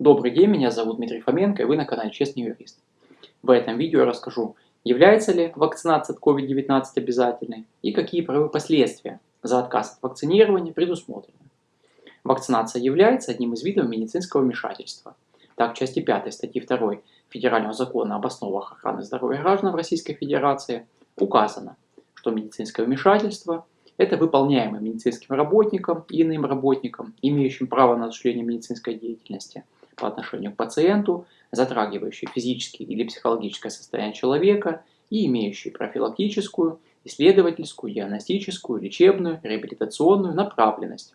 Добрый день, меня зовут Дмитрий Фоменко и вы на канале Честный Юрист. В этом видео я расскажу, является ли вакцинация от COVID-19 обязательной и какие правовые последствия за отказ от вакцинирования предусмотрены. Вакцинация является одним из видов медицинского вмешательства. Так, в части 5 статьи 2 Федерального закона об основах охраны здоровья граждан в Российской Федерации указано, что медицинское вмешательство – это выполняемое медицинским работником и иным работником, имеющим право на осуществление медицинской деятельности – по отношению к пациенту, затрагивающие физическое или психологическое состояние человека и имеющие профилактическую, исследовательскую, диагностическую, лечебную, реабилитационную направленность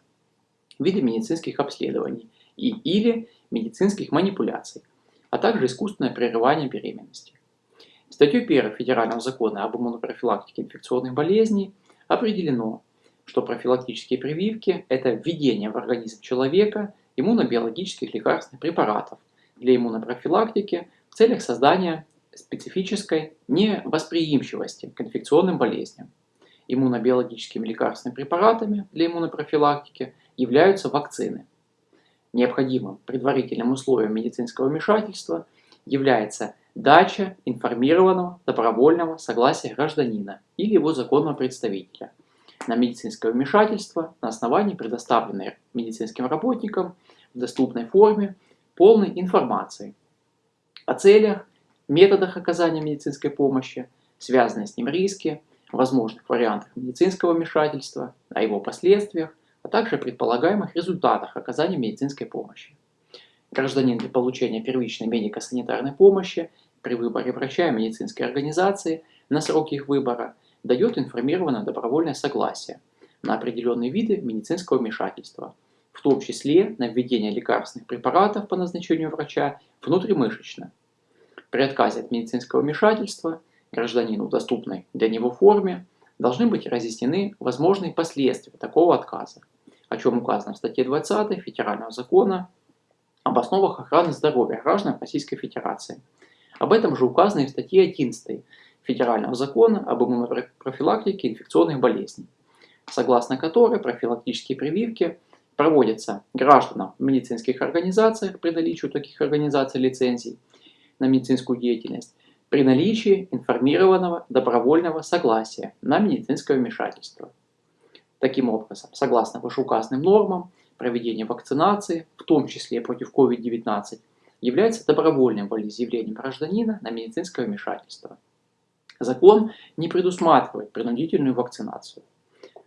в виде медицинских обследований и или медицинских манипуляций, а также искусственное прерывание беременности. Статьей 1 Федерального закона об иммунопрофилактике инфекционных болезней определено, что профилактические прививки – это введение в организм человека иммунобиологических лекарственных препаратов для иммунопрофилактики в целях создания специфической невосприимчивости к инфекционным болезням. Иммунобиологическими лекарственными препаратами для иммунопрофилактики являются вакцины. Необходимым предварительным условием медицинского вмешательства является дача информированного добровольного согласия гражданина или его законного представителя – на медицинское вмешательство на основании предоставленной медицинским работникам в доступной форме полной информации о целях, методах оказания медицинской помощи, связанные с ним риски, возможных вариантах медицинского вмешательства, о его последствиях, а также предполагаемых результатах оказания медицинской помощи. Гражданин для получения первичной медико-санитарной помощи при выборе врача и медицинской организации на сроки их выбора – дает информированное добровольное согласие на определенные виды медицинского вмешательства, в том числе на введение лекарственных препаратов по назначению врача внутримышечно. При отказе от медицинского вмешательства гражданину в доступной для него форме должны быть разъяснены возможные последствия такого отказа, о чем указано в статье 20 Федерального закона об основах охраны здоровья граждан Российской Федерации. Об этом же указано и в статье 11 Федерального закона об иммунопрофилактике инфекционных болезней, согласно которой профилактические прививки проводятся гражданам в медицинских организациях при наличии таких организаций лицензий на медицинскую деятельность, при наличии информированного добровольного согласия на медицинское вмешательство. Таким образом, согласно вышеуказанным нормам, проведение вакцинации, в том числе против COVID-19, является добровольным волеизъявлением гражданина на медицинское вмешательство. Закон не предусматривает принудительную вакцинацию.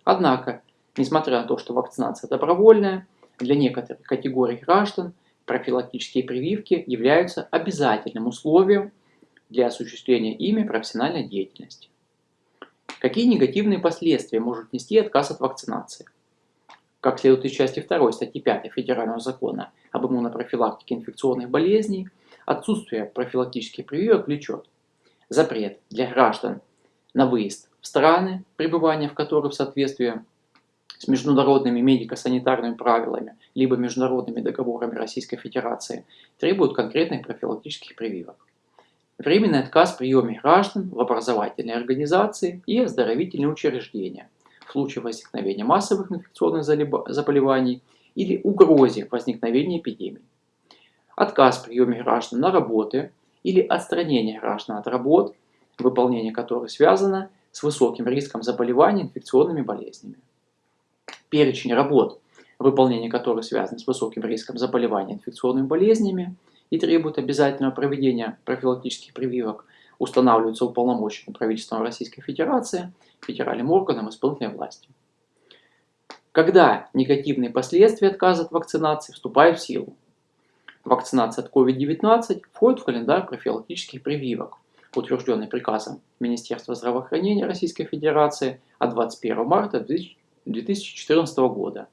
Однако, несмотря на то, что вакцинация добровольная, для некоторых категорий граждан профилактические прививки являются обязательным условием для осуществления ими профессиональной деятельности. Какие негативные последствия может нести отказ от вакцинации? Как следует из части 2 статьи 5 Федерального закона об иммунопрофилактике инфекционных болезней, отсутствие профилактических прививок влечет запрет для граждан на выезд в страны, пребывание в которых в соответствии с международными медико-санитарными правилами либо международными договорами Российской Федерации требуют конкретных профилактических прививок. Временный отказ в приеме граждан в образовательные организации и оздоровительные учреждения в случае возникновения массовых инфекционных заболеваний или угрозе возникновения эпидемий. Отказ в приеме граждан на работы или отстранение граждан от работ, выполнение которых связано с высоким риском заболевания инфекционными болезнями. Перечень работ, выполнение которых связано с высоким риском заболевания инфекционными болезнями и требует обязательного проведения профилактических прививок, устанавливаются уполномоченным правительством Российской Федерации, федеральным органом исполнительной власти. Когда негативные последствия отказа от вакцинации вступают в силу? Вакцинация от COVID-19 входит в календарь профилактических прививок, утвержденный приказом Министерства здравоохранения Российской Федерации от 21 марта 2014 года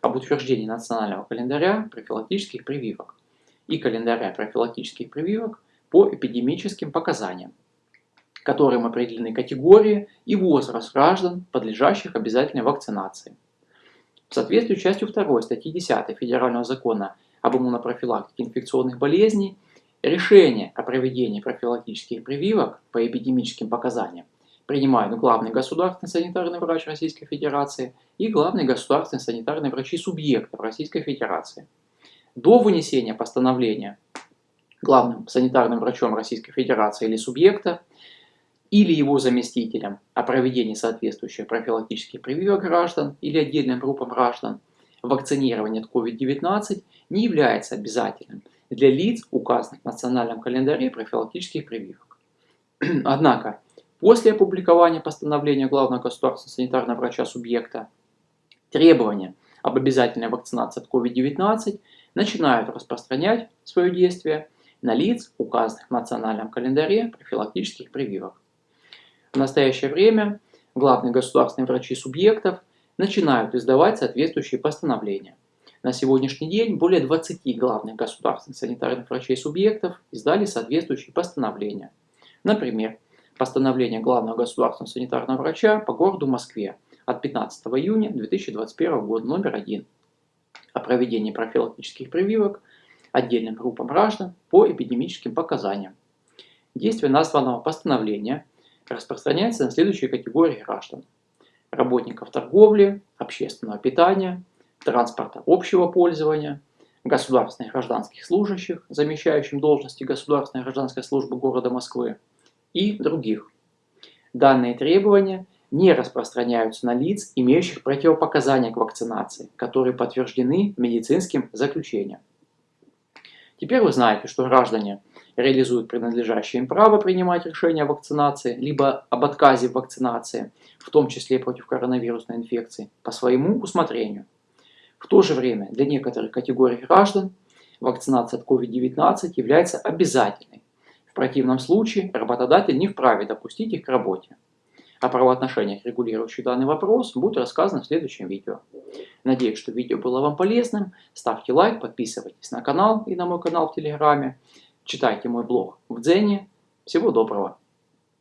об утверждении национального календаря профилактических прививок и календаря профилактических прививок по эпидемическим показаниям, которым определены категории и возраст граждан, подлежащих обязательной вакцинации. В соответствии с частью 2 статьи 10 Федерального закона об иммунопрофилактике инфекционных болезней, решение о проведении профилактических прививок по эпидемическим показаниям принимают главный государственный санитарный врач Российской Федерации и главный государственный санитарный врачи субъектов Российской Федерации. до вынесения постановления главным санитарным врачом Российской Федерации или субъекта, или его заместителем о проведении соответствующих профилактических прививок граждан или отдельным группам граждан, вакцинирование от COVID-19 не является обязательным для лиц, указанных в национальном календаре профилактических прививок. Однако, после опубликования постановления главного государственного санитарного врача субъекта, требования об обязательной вакцинации от COVID-19 начинают распространять свое действие на лиц, указанных в национальном календаре профилактических прививок. В настоящее время главные государственные врачи субъектов начинают издавать соответствующие постановления. На сегодняшний день более 20 главных государственных санитарных врачей субъектов издали соответствующие постановления. Например, постановление главного государственного санитарного врача по городу Москве от 15 июня 2021 года номер 1 о проведении профилактических прививок отдельным группам граждан по эпидемическим показаниям. Действие названного постановления распространяется на следующие категории граждан. Работников торговли, общественного питания, транспорта общего пользования, государственных гражданских служащих, замещающим должности Государственной гражданской службы города Москвы и других. Данные требования не распространяются на лиц, имеющих противопоказания к вакцинации, которые подтверждены медицинским заключением. Теперь вы знаете, что граждане реализуют принадлежащее им право принимать решения о вакцинации, либо об отказе в вакцинации, в том числе против коронавирусной инфекции, по своему усмотрению. В то же время для некоторых категорий граждан вакцинация от COVID-19 является обязательной. В противном случае работодатель не вправе допустить их к работе. О правоотношениях, регулирующих данный вопрос, будет рассказано в следующем видео. Надеюсь, что видео было вам полезным. Ставьте лайк, подписывайтесь на канал и на мой канал в Телеграме. Читайте мой блог в Дзене. Всего доброго!